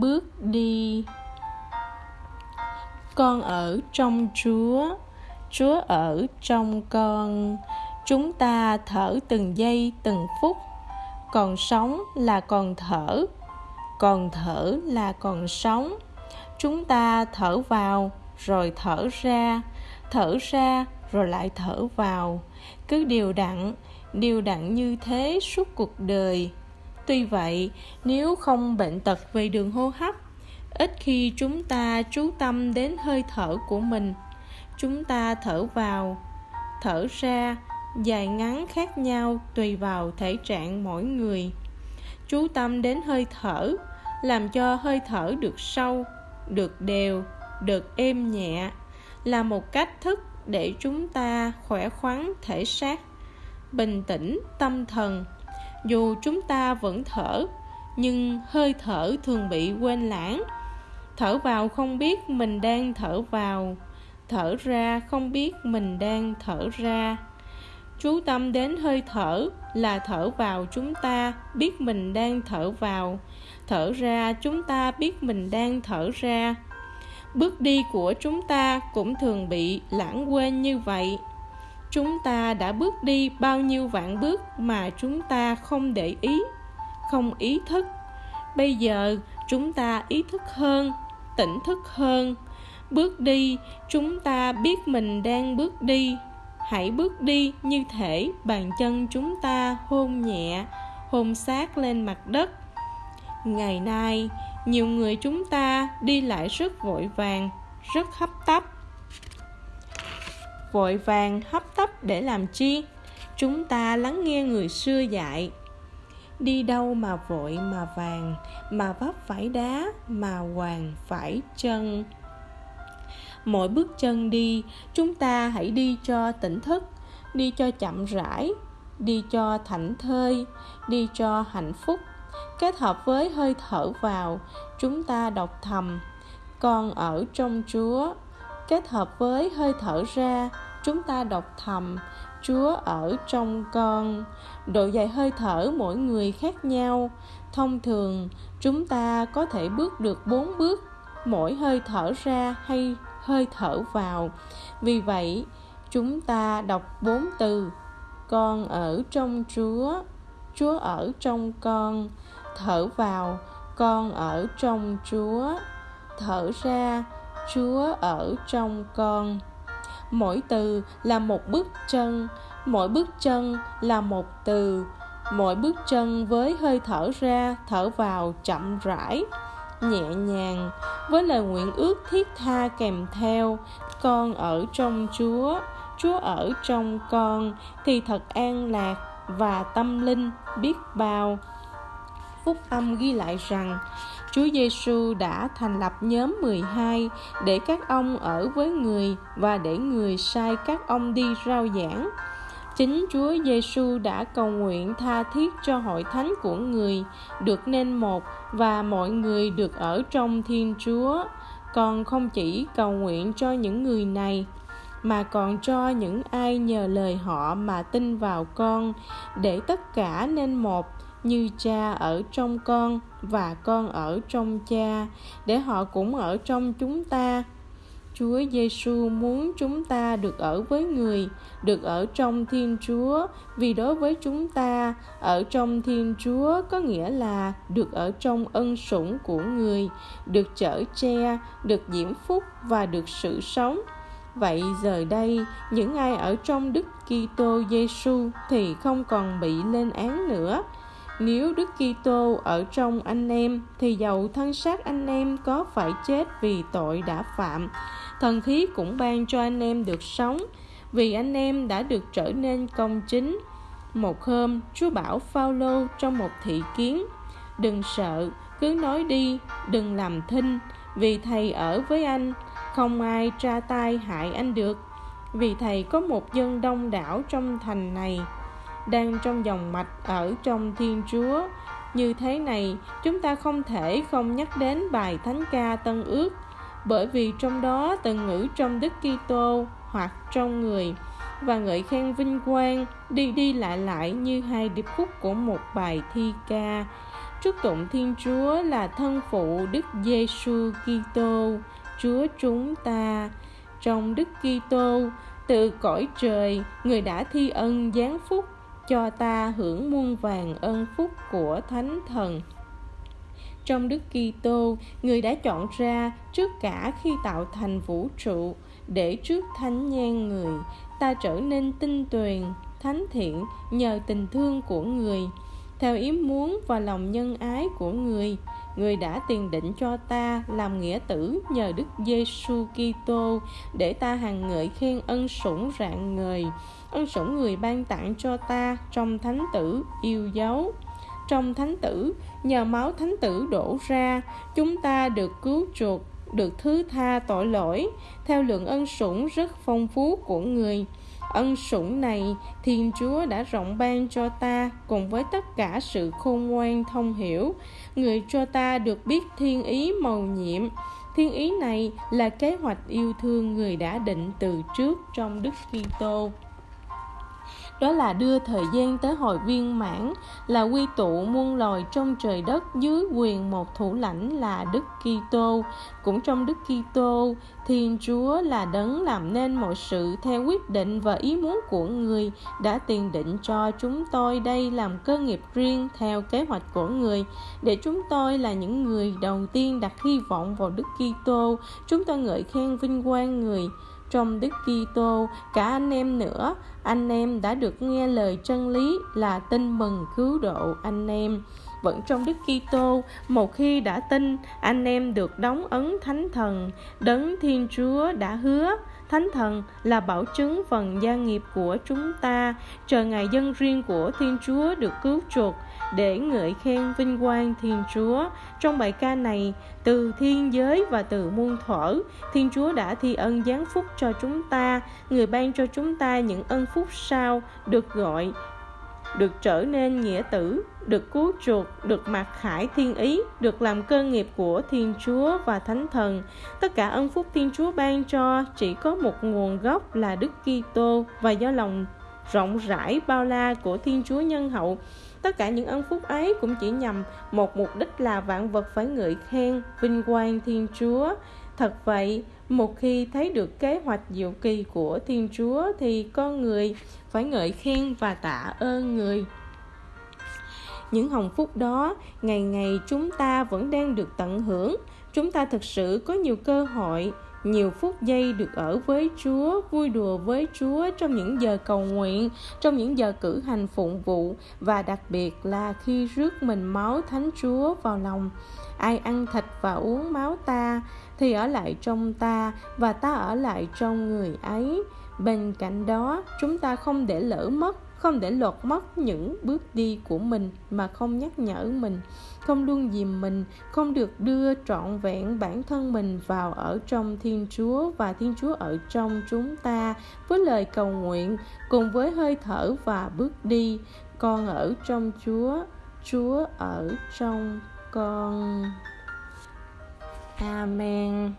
bước đi. Con ở trong chúa chúa ở trong con. Chúng ta thở từng giây, từng phút. Còn sống là còn thở còn thở là còn sống. Chúng ta thở vào, rồi thở ra. Thở ra, rồi lại thở vào. Cứ điều đặn điều đặn như thế suốt cuộc đời tuy vậy, nếu không bệnh tật về đường hô hấp, ít khi chúng ta chú tâm đến hơi thở của mình. Chúng ta thở vào, thở ra, dài ngắn khác nhau tùy vào thể trạng mỗi người. Chú tâm đến hơi thở làm cho hơi thở được sâu, được đều, được êm nhẹ là một cách thức để chúng ta khỏe khoắn, thể xác, bình tĩnh, tâm thần dù chúng ta vẫn thở, nhưng hơi thở thường bị quên lãng. Thở vào không biết mình đang thở vào, thở ra không biết mình đang thở ra. Chú tâm đến hơi thở là thở vào chúng ta biết mình đang thở vào, thở ra chúng ta biết mình đang thở ra. Bước đi của chúng ta cũng thường bị lãng quên như vậy chúng ta đã bước đi bao nhiêu vạn bước mà chúng ta không để ý, không ý thức. Bây giờ chúng ta ý thức hơn, tỉnh thức hơn. Bước đi, chúng ta biết mình đang bước đi. Hãy bước đi như thể bàn chân chúng ta hôn nhẹ, hôn sát lên mặt đất. Ngày nay, nhiều người chúng ta đi lại rất vội vàng, rất hấp tấp vội vàng hấp tấp để làm chi? Chúng ta lắng nghe người xưa dạy. Đi đâu mà vội mà vàng, mà vấp phải đá, mà hoàng phải chân. Mỗi bước chân đi, chúng ta hãy đi cho tỉnh thức, đi cho chậm rãi, đi cho thảnh thơi, đi cho hạnh phúc. Kết hợp với hơi thở vào, chúng ta đọc thầm, con ở trong chúa kết hợp với hơi thở ra, chúng ta đọc thầm, chúa ở trong con. Độ dài hơi thở mỗi người khác nhau. Thông thường, chúng ta có thể bước được bốn bước, mỗi hơi thở ra hay hơi thở vào. Vì vậy, chúng ta đọc bốn từ, con ở trong chúa chúa ở trong con. Thở vào, con ở trong chúa. Thở ra chúa ở trong con. Mỗi từ là một bước chân, mỗi bước chân là một từ. Mỗi bước chân với hơi thở ra, thở vào chậm rãi, nhẹ nhàng. Với lời nguyện ước thiết tha kèm theo, con ở trong chúa chúa ở trong con, thì thật an lạc và tâm linh biết bao. Phúc âm ghi lại rằng Chúa Giêsu đã thành lập nhóm 12 để các ông ở với người và để người sai các ông đi rao giảng. Chính Chúa Giêsu đã cầu nguyện tha thiết cho hội thánh của người được nên một và mọi người được ở trong Thiên Chúa. Còn không chỉ cầu nguyện cho những người này, mà còn cho những ai nhờ lời họ mà tin vào con, để tất cả nên một như cha ở trong con và con ở trong cha để họ cũng ở trong chúng ta Chúa Giêsu muốn chúng ta được ở với người, được ở trong Thiên Chúa, vì đối với chúng ta, ở trong Thiên Chúa có nghĩa là được ở trong ân sủng của người, được chở che, được diễm phúc và được sự sống. Vậy giờ đây, những ai ở trong Đức Kitô Giêsu thì không còn bị lên án nữa, nếu Đức Kitô ở trong anh em thì dầu thân xác anh em có phải chết vì tội đã phạm, thần khí cũng ban cho anh em được sống vì anh em đã được trở nên công chính. Một hôm, Chúa bảo Phaolô trong một thị kiến: "Đừng sợ, cứ nói đi, đừng làm thinh, vì thầy ở với anh, không ai tra tay hại anh được." Vì thầy có một dân đông đảo trong thành này đang trong dòng mạch ở trong Thiên Chúa. Như thế này, chúng ta không thể không nhắc đến bài Thánh ca Tân Ước, bởi vì trong đó từng ngữ trong Đức Kitô hoặc trong người và ngợi khen vinh quang đi đi lại lại như hai điệp khúc của một bài thi ca chúc tụng Thiên Chúa là thân phụ Đức Giêsu Kitô, Chúa chúng ta. Trong Đức Kitô, từ cõi trời, người đã thi ân giáng phúc cho ta hưởng muôn vàng ân phúc của Thánh Thần. Trong Đức Kitô, người đã chọn ra trước cả khi tạo thành vũ trụ để trước thánh nhan người, ta trở nên tinh tuyền, thánh thiện nhờ tình thương của người theo ý muốn và lòng nhân ái của người người đã tiền định cho ta làm nghĩa tử nhờ Đức Giêsu Kitô để ta hàng ngợi khen ân sủng rạng người, ân sủng người ban tặng cho ta trong thánh tử yêu dấu. Trong thánh tử nhờ máu thánh tử đổ ra chúng ta được cứu chuộc được thứ tha tội lỗi. Theo lượng ân sủng rất phong phú của người ân sủng này, thiên chúa đã rộng ban cho ta cùng với tất cả sự khôn ngoan thông hiểu. Người cho ta được biết thiên ý màu nhiệm. Thiên ý này là kế hoạch yêu thương người đã định từ trước trong đức kitô đó là đưa thời gian tới hồi viên mãn, là quy tụ muôn loài trong trời đất dưới quyền một thủ lãnh là Đức Kitô. Cũng trong Đức Kitô, Thiên Chúa là đấng làm nên mọi sự theo quyết định và ý muốn của người đã tiền định cho chúng tôi. Đây làm cơ nghiệp riêng theo kế hoạch của người. Để chúng tôi là những người đầu tiên đặt hy vọng vào Đức Kitô, chúng tôi ngợi khen vinh quang người trong Đức Kitô, cả anh em nữa, anh em đã được nghe lời chân lý là tin mừng cứu độ anh em. Vẫn trong Đức Kitô, một khi đã tin, anh em được đóng ấn Thánh Thần, đấng Thiên Chúa đã hứa Thánh Thần là bảo chứng phần gia nghiệp của chúng ta, chờ ngày dân riêng của Thiên Chúa được cứu chuộc để ngợi khen vinh quang Thiên Chúa. Trong bài ca này, từ thiên giới và từ muôn thuở, Thiên Chúa đã thi ân giáng phúc cho chúng ta, người ban cho chúng ta những ân phúc sau được gọi được trở nên nghĩa tử, được cứu chuộc, được mặc khải thiên ý, được làm cơ nghiệp của Thiên Chúa và Thánh Thần. Tất cả ân phúc Thiên Chúa ban cho chỉ có một nguồn gốc là Đức Kitô và do lòng rộng rãi bao la của Thiên Chúa nhân hậu. Tất cả những ân phúc ấy cũng chỉ nhằm một mục đích là vạn vật phải ngợi khen, vinh quang Thiên Chúa. Thật vậy, một khi thấy được kế hoạch diệu kỳ của Thiên Chúa thì con người phải ngợi khen và tạ ơn người. Những hồng phúc đó, ngày ngày chúng ta vẫn đang được tận hưởng. Chúng ta thực sự có nhiều cơ hội nhiều phút giây được ở với Chúa, vui đùa với Chúa trong những giờ cầu nguyện, trong những giờ cử hành phụng vụ và đặc biệt là khi rước mình máu Thánh Chúa vào lòng. Ai ăn thịt và uống máu ta thì ở lại trong ta và ta ở lại trong người ấy. Bên cạnh đó, chúng ta không để lỡ mất không để lọt mất những bước đi của mình mà không nhắc nhở mình, không luôn dìm mình, không được đưa trọn vẹn bản thân mình vào ở trong thiên chúa và thiên chúa ở trong chúng ta với lời cầu nguyện, cùng với hơi thở và bước đi. Con ở trong chúa chúa ở trong con. Amen.